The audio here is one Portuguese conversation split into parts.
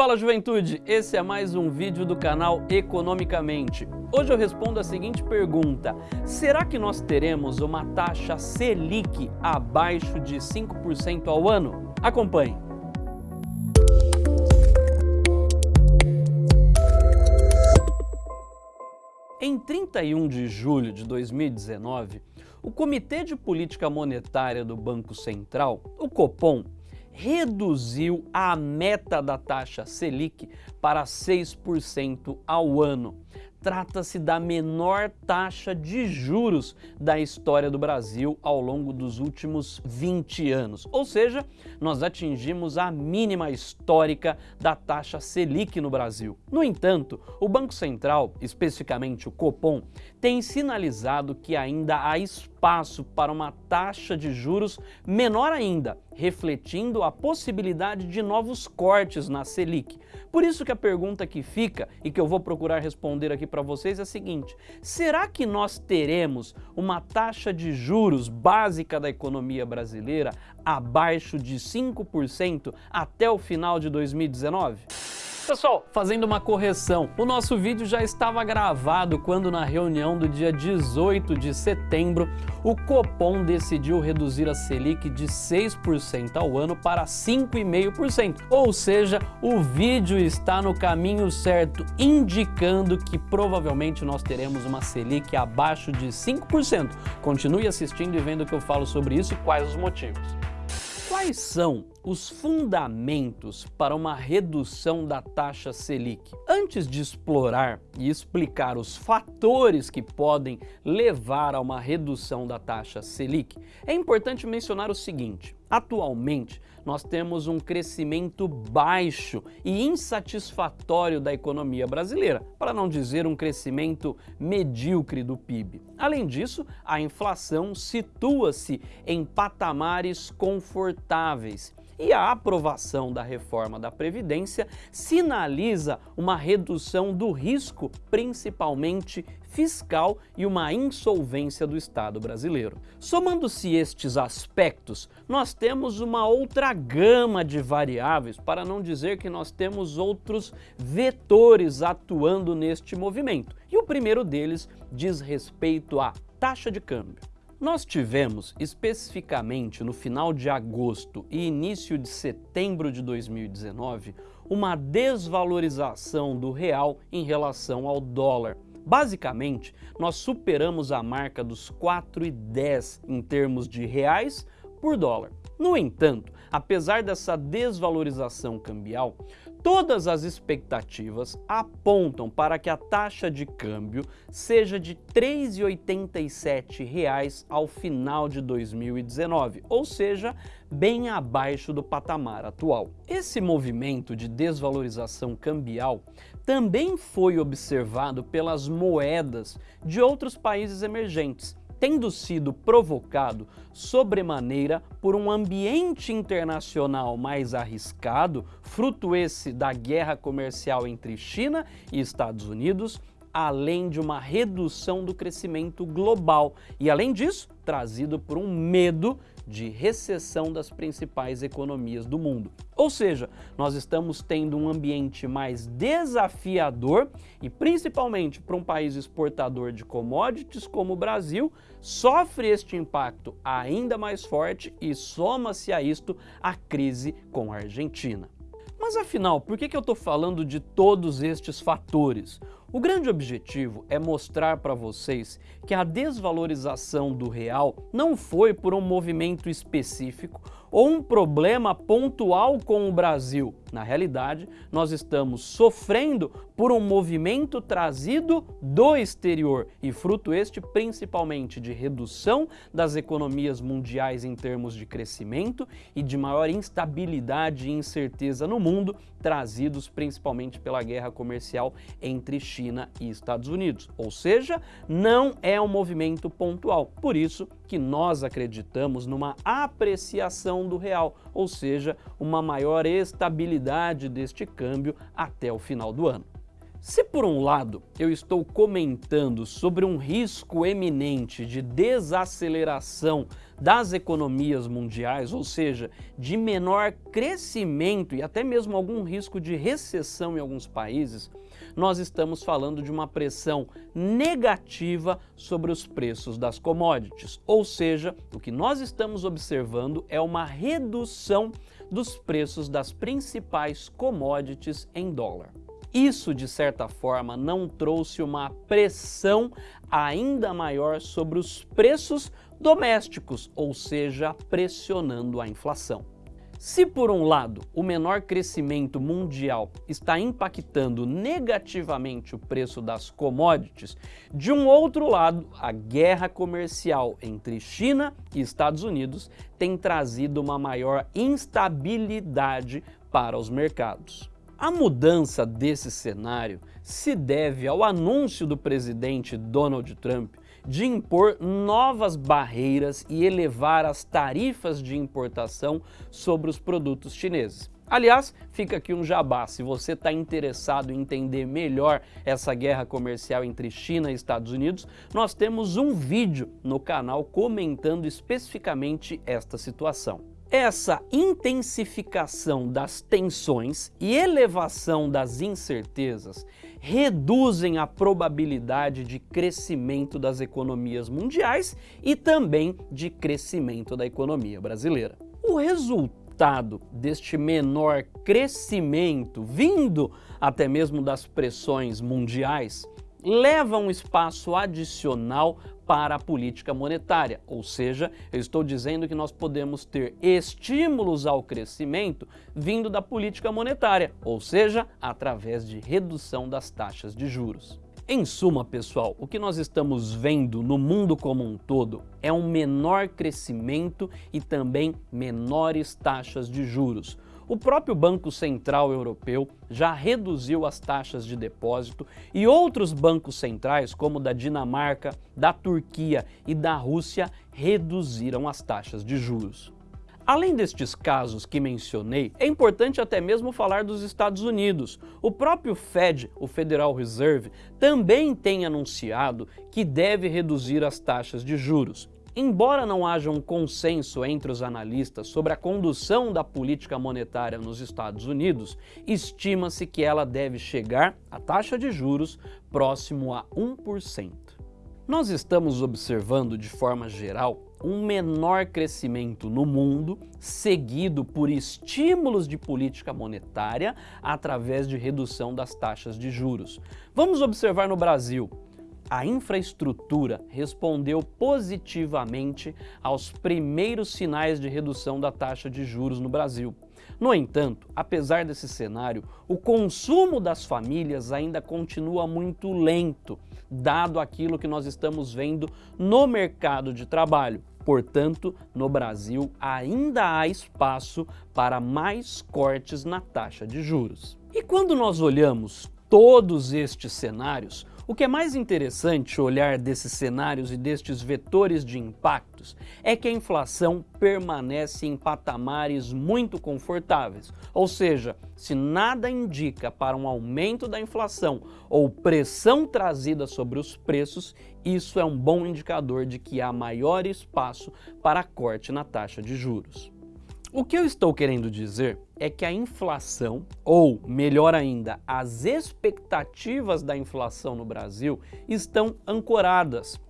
Fala juventude, esse é mais um vídeo do canal Economicamente. Hoje eu respondo a seguinte pergunta, será que nós teremos uma taxa Selic abaixo de 5% ao ano? Acompanhe. Em 31 de julho de 2019, o Comitê de Política Monetária do Banco Central, o Copom, reduziu a meta da taxa Selic para 6% ao ano. Trata-se da menor taxa de juros da história do Brasil ao longo dos últimos 20 anos. Ou seja, nós atingimos a mínima histórica da taxa Selic no Brasil. No entanto, o Banco Central, especificamente o Copom, tem sinalizado que ainda há espaço para uma taxa de juros menor ainda, refletindo a possibilidade de novos cortes na Selic. Por isso que a pergunta que fica e que eu vou procurar responder aqui para vocês é a seguinte, será que nós teremos uma taxa de juros básica da economia brasileira abaixo de 5% até o final de 2019? Pessoal, fazendo uma correção, o nosso vídeo já estava gravado quando na reunião do dia 18 de setembro, o Copom decidiu reduzir a Selic de 6% ao ano para 5,5%. Ou seja, o vídeo está no caminho certo, indicando que provavelmente nós teremos uma Selic abaixo de 5%. Continue assistindo e vendo o que eu falo sobre isso e quais os motivos. Quais são os fundamentos para uma redução da taxa Selic? Antes de explorar e explicar os fatores que podem levar a uma redução da taxa Selic, é importante mencionar o seguinte. Atualmente, nós temos um crescimento baixo e insatisfatório da economia brasileira, para não dizer um crescimento medíocre do PIB. Além disso, a inflação situa-se em patamares confortáveis e a aprovação da reforma da Previdência sinaliza uma redução do risco, principalmente fiscal e uma insolvência do Estado brasileiro. Somando-se estes aspectos, nós temos uma outra gama de variáveis, para não dizer que nós temos outros vetores atuando neste movimento. E o primeiro deles diz respeito à taxa de câmbio. Nós tivemos, especificamente no final de agosto e início de setembro de 2019, uma desvalorização do real em relação ao dólar. Basicamente, nós superamos a marca dos 4,10 em termos de reais por dólar. No entanto, apesar dessa desvalorização cambial, Todas as expectativas apontam para que a taxa de câmbio seja de R$ 3,87 ao final de 2019, ou seja, bem abaixo do patamar atual. Esse movimento de desvalorização cambial também foi observado pelas moedas de outros países emergentes, tendo sido provocado sobremaneira por um ambiente internacional mais arriscado, fruto esse da guerra comercial entre China e Estados Unidos, além de uma redução do crescimento global. E, além disso, trazido por um medo de recessão das principais economias do mundo. Ou seja, nós estamos tendo um ambiente mais desafiador e principalmente para um país exportador de commodities como o Brasil, sofre este impacto ainda mais forte e soma-se a isto a crise com a Argentina. Mas afinal, por que, que eu estou falando de todos estes fatores? O grande objetivo é mostrar para vocês que a desvalorização do real não foi por um movimento específico ou um problema pontual com o Brasil. Na realidade, nós estamos sofrendo por um movimento trazido do exterior e fruto este principalmente de redução das economias mundiais em termos de crescimento e de maior instabilidade e incerteza no mundo, trazidos principalmente pela guerra comercial entre China e Estados Unidos. Ou seja, não é um movimento pontual. Por isso que nós acreditamos numa apreciação do real, ou seja, uma maior estabilidade deste câmbio até o final do ano. Se por um lado eu estou comentando sobre um risco eminente de desaceleração das economias mundiais, ou seja, de menor crescimento e até mesmo algum risco de recessão em alguns países, nós estamos falando de uma pressão negativa sobre os preços das commodities. Ou seja, o que nós estamos observando é uma redução dos preços das principais commodities em dólar. Isso, de certa forma, não trouxe uma pressão ainda maior sobre os preços domésticos, ou seja, pressionando a inflação. Se por um lado o menor crescimento mundial está impactando negativamente o preço das commodities, de um outro lado a guerra comercial entre China e Estados Unidos tem trazido uma maior instabilidade para os mercados. A mudança desse cenário se deve ao anúncio do presidente Donald Trump de impor novas barreiras e elevar as tarifas de importação sobre os produtos chineses. Aliás, fica aqui um jabá, se você está interessado em entender melhor essa guerra comercial entre China e Estados Unidos, nós temos um vídeo no canal comentando especificamente esta situação. Essa intensificação das tensões e elevação das incertezas reduzem a probabilidade de crescimento das economias mundiais e também de crescimento da economia brasileira. O resultado deste menor crescimento, vindo até mesmo das pressões mundiais, leva um espaço adicional para a política monetária, ou seja, eu estou dizendo que nós podemos ter estímulos ao crescimento vindo da política monetária, ou seja, através de redução das taxas de juros. Em suma, pessoal, o que nós estamos vendo no mundo como um todo é um menor crescimento e também menores taxas de juros, o próprio Banco Central Europeu já reduziu as taxas de depósito e outros bancos centrais, como o da Dinamarca, da Turquia e da Rússia, reduziram as taxas de juros. Além destes casos que mencionei, é importante até mesmo falar dos Estados Unidos. O próprio Fed, o Federal Reserve, também tem anunciado que deve reduzir as taxas de juros. Embora não haja um consenso entre os analistas sobre a condução da política monetária nos Estados Unidos, estima-se que ela deve chegar à taxa de juros próximo a 1%. Nós estamos observando de forma geral um menor crescimento no mundo, seguido por estímulos de política monetária através de redução das taxas de juros. Vamos observar no Brasil a infraestrutura respondeu positivamente aos primeiros sinais de redução da taxa de juros no Brasil. No entanto, apesar desse cenário, o consumo das famílias ainda continua muito lento, dado aquilo que nós estamos vendo no mercado de trabalho. Portanto, no Brasil ainda há espaço para mais cortes na taxa de juros. E quando nós olhamos todos estes cenários, o que é mais interessante olhar desses cenários e destes vetores de impactos é que a inflação permanece em patamares muito confortáveis, ou seja, se nada indica para um aumento da inflação ou pressão trazida sobre os preços, isso é um bom indicador de que há maior espaço para corte na taxa de juros. O que eu estou querendo dizer é que a inflação, ou melhor ainda, as expectativas da inflação no Brasil estão ancoradas.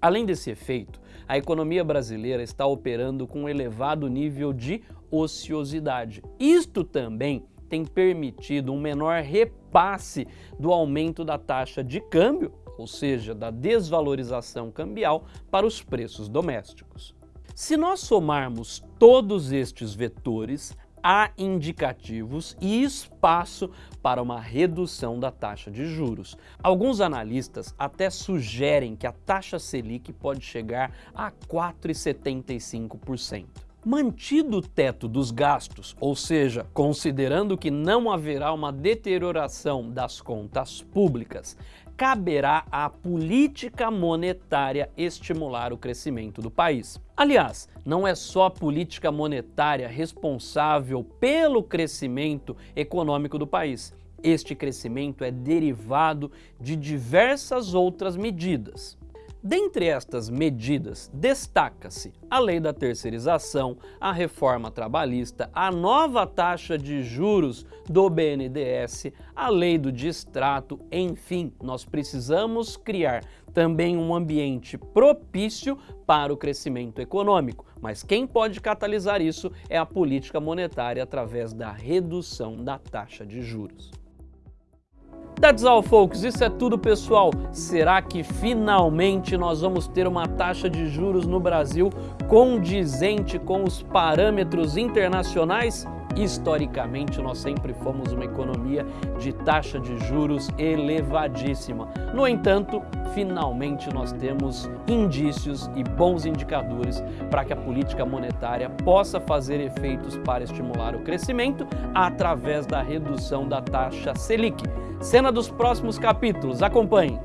Além desse efeito, a economia brasileira está operando com um elevado nível de ociosidade. Isto também tem permitido um menor repasse do aumento da taxa de câmbio, ou seja, da desvalorização cambial para os preços domésticos. Se nós somarmos todos estes vetores, há indicativos e espaço para uma redução da taxa de juros. Alguns analistas até sugerem que a taxa Selic pode chegar a 4,75%. Mantido o teto dos gastos, ou seja, considerando que não haverá uma deterioração das contas públicas, caberá à política monetária estimular o crescimento do país. Aliás, não é só a política monetária responsável pelo crescimento econômico do país. Este crescimento é derivado de diversas outras medidas. Dentre estas medidas, destaca-se a lei da terceirização, a reforma trabalhista, a nova taxa de juros do BNDES, a lei do distrato, enfim, nós precisamos criar também um ambiente propício para o crescimento econômico. Mas quem pode catalisar isso é a política monetária através da redução da taxa de juros. That's all, folks. Isso é tudo, pessoal. Será que finalmente nós vamos ter uma taxa de juros no Brasil condizente com os parâmetros internacionais? Historicamente, nós sempre fomos uma economia de taxa de juros elevadíssima. No entanto, finalmente nós temos indícios e bons indicadores para que a política monetária possa fazer efeitos para estimular o crescimento através da redução da taxa Selic. Cena dos próximos capítulos, acompanhe!